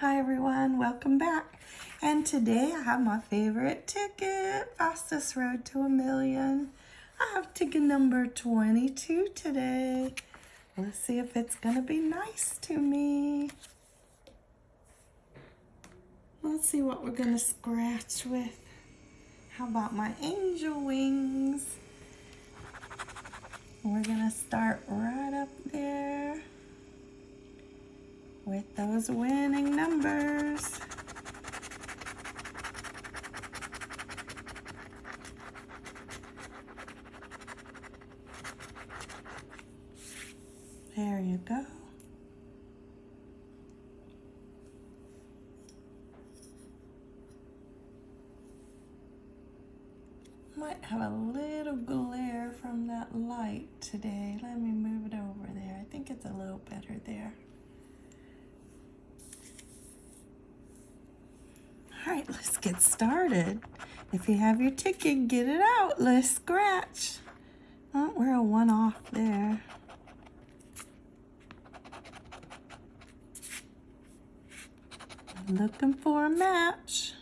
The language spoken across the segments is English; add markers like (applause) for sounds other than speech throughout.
Hi everyone, welcome back. And today I have my favorite ticket, Fastest Road to a Million. I have ticket number 22 today. Let's see if it's gonna be nice to me. Let's see what we're gonna scratch with. How about my angel wings? We're gonna start right up there with those winning numbers. There you go. Might have a little glare from that light today. Let me move it over there. I think it's a little better there. All right, let's get started. If you have your ticket, get it out. Let's scratch. Oh, we're a one off there. Looking for a match.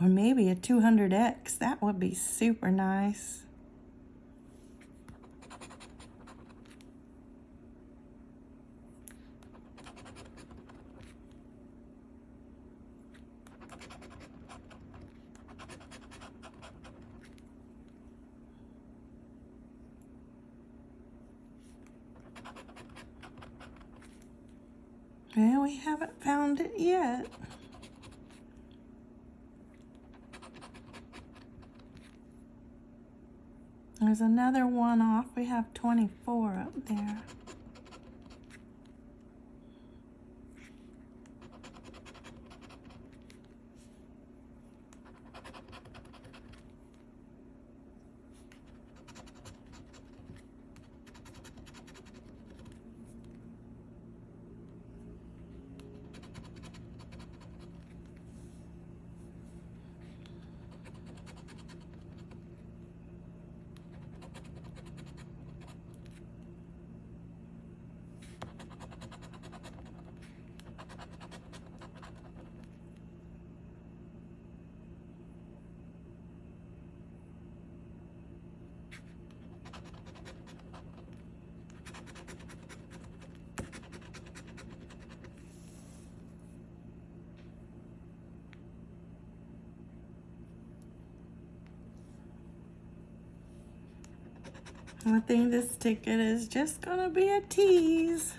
Or maybe a 200X. That would be super nice. Well, we haven't found it yet. There's another one off. We have 24 up there. I think this ticket is just gonna be a tease.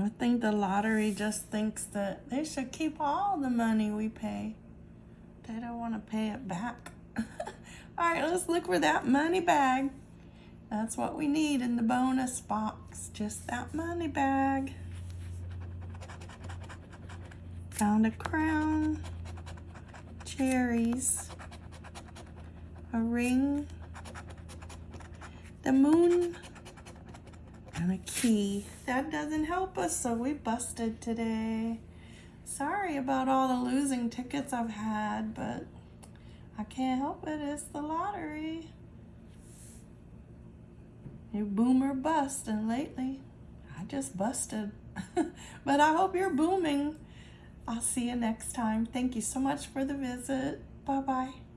I think the lottery just thinks that they should keep all the money we pay. They don't want to pay it back. (laughs) all right, let's look for that money bag. That's what we need in the bonus box, just that money bag. Found a crown, cherries, a ring, the moon, and a key. That doesn't help us, so we busted today. Sorry about all the losing tickets I've had, but I can't help it. It's the lottery. You boom or bust, and lately I just busted. (laughs) but I hope you're booming. I'll see you next time. Thank you so much for the visit. Bye-bye.